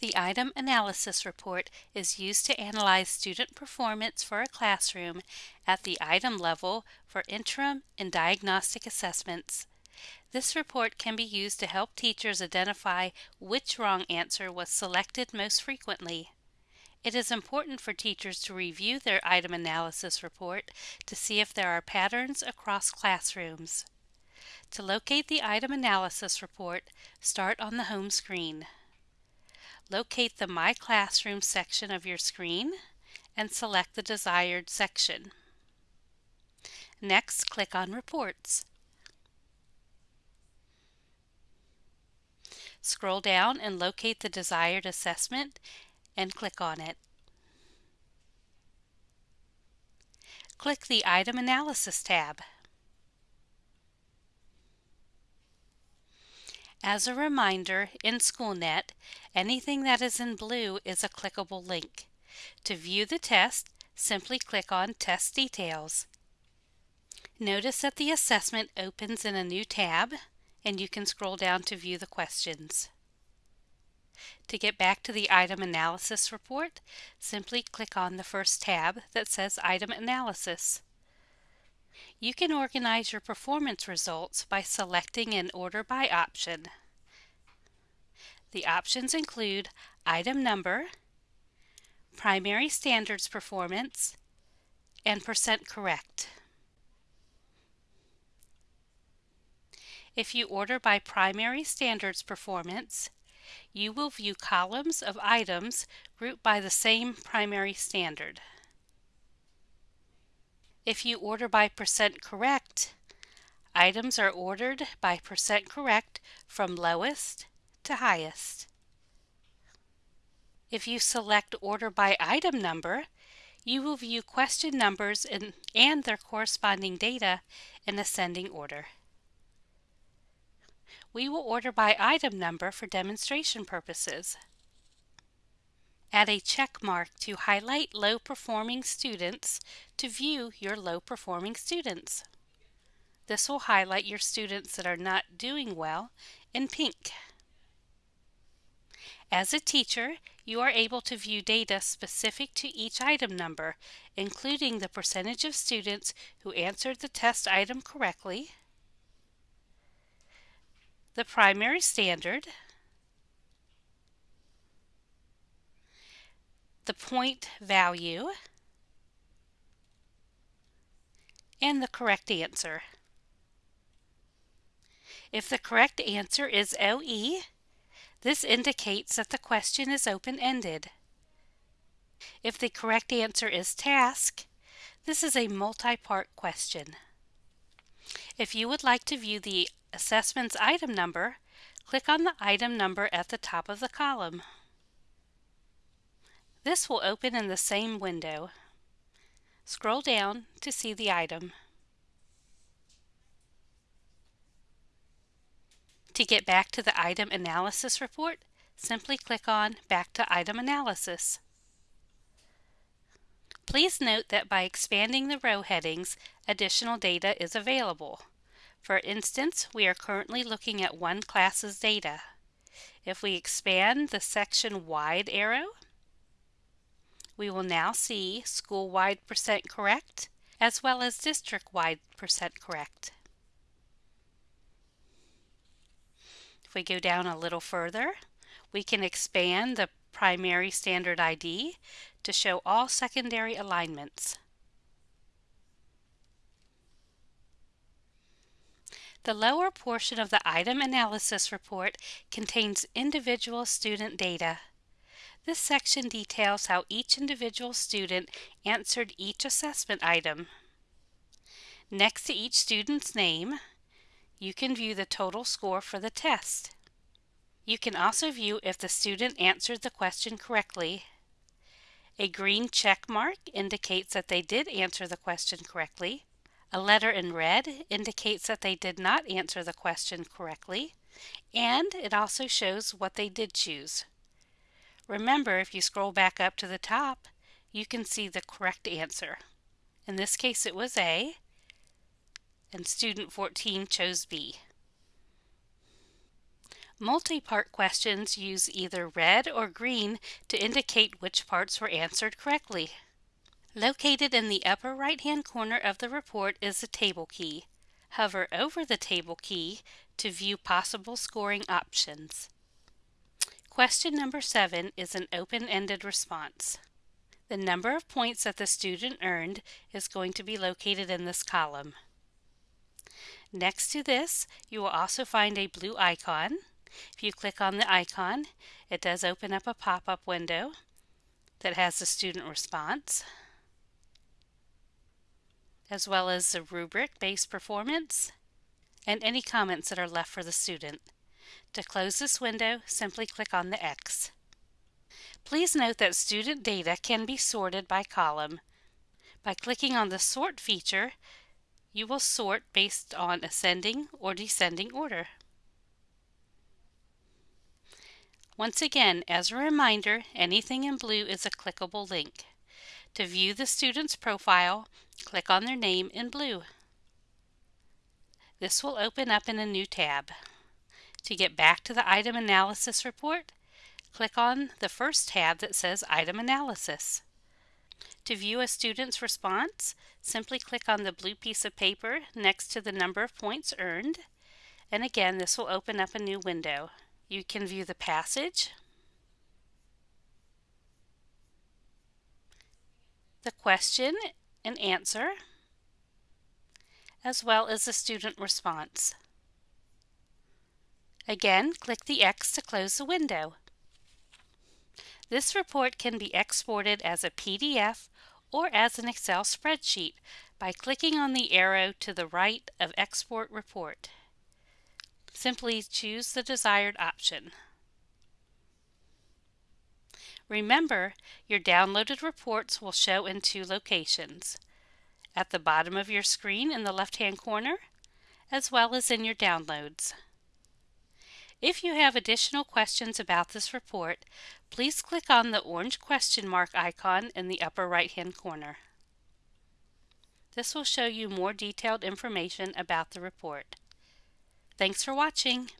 The Item Analysis Report is used to analyze student performance for a classroom at the item level for interim and diagnostic assessments. This report can be used to help teachers identify which wrong answer was selected most frequently. It is important for teachers to review their item analysis report to see if there are patterns across classrooms. To locate the item analysis report, start on the home screen. Locate the My Classroom section of your screen and select the desired section. Next, click on Reports. Scroll down and locate the desired assessment and click on it. Click the Item Analysis tab. As a reminder, in SchoolNet, anything that is in blue is a clickable link. To view the test, simply click on Test Details. Notice that the assessment opens in a new tab, and you can scroll down to view the questions. To get back to the item analysis report, simply click on the first tab that says Item Analysis. You can organize your performance results by selecting an order by option. The options include item number, primary standards performance, and percent correct. If you order by primary standards performance, you will view columns of items grouped by the same primary standard. If you order by percent correct, items are ordered by percent correct from lowest to highest. If you select order by item number, you will view question numbers in, and their corresponding data in ascending order. We will order by item number for demonstration purposes. Add a check mark to highlight low performing students to view your low performing students. This will highlight your students that are not doing well in pink. As a teacher, you are able to view data specific to each item number, including the percentage of students who answered the test item correctly, the primary standard, the point value, and the correct answer. If the correct answer is OE, this indicates that the question is open-ended. If the correct answer is task, this is a multi-part question. If you would like to view the assessment's item number, click on the item number at the top of the column. This will open in the same window. Scroll down to see the item. To get back to the item analysis report, simply click on Back to Item Analysis. Please note that by expanding the row headings, additional data is available. For instance, we are currently looking at one class's data. If we expand the section wide arrow, we will now see school-wide percent correct as well as district-wide percent correct. If we go down a little further, we can expand the primary standard ID to show all secondary alignments. The lower portion of the item analysis report contains individual student data. This section details how each individual student answered each assessment item. Next to each student's name, you can view the total score for the test. You can also view if the student answered the question correctly. A green check mark indicates that they did answer the question correctly. A letter in red indicates that they did not answer the question correctly. And it also shows what they did choose. Remember, if you scroll back up to the top, you can see the correct answer. In this case, it was A, and student 14 chose B. Multi-part questions use either red or green to indicate which parts were answered correctly. Located in the upper right-hand corner of the report is the table key. Hover over the table key to view possible scoring options. Question number 7 is an open-ended response. The number of points that the student earned is going to be located in this column. Next to this, you will also find a blue icon. If you click on the icon, it does open up a pop-up window that has the student response, as well as the rubric-based performance and any comments that are left for the student. To close this window, simply click on the X. Please note that student data can be sorted by column. By clicking on the Sort feature, you will sort based on ascending or descending order. Once again, as a reminder, anything in blue is a clickable link. To view the student's profile, click on their name in blue. This will open up in a new tab. To get back to the item analysis report, click on the first tab that says Item Analysis. To view a student's response, simply click on the blue piece of paper next to the number of points earned, and again this will open up a new window. You can view the passage, the question and answer, as well as the student response. Again, click the X to close the window. This report can be exported as a PDF or as an Excel spreadsheet by clicking on the arrow to the right of Export Report. Simply choose the desired option. Remember, your downloaded reports will show in two locations, at the bottom of your screen in the left-hand corner, as well as in your downloads. If you have additional questions about this report, please click on the orange question mark icon in the upper right-hand corner. This will show you more detailed information about the report. Thanks for watching.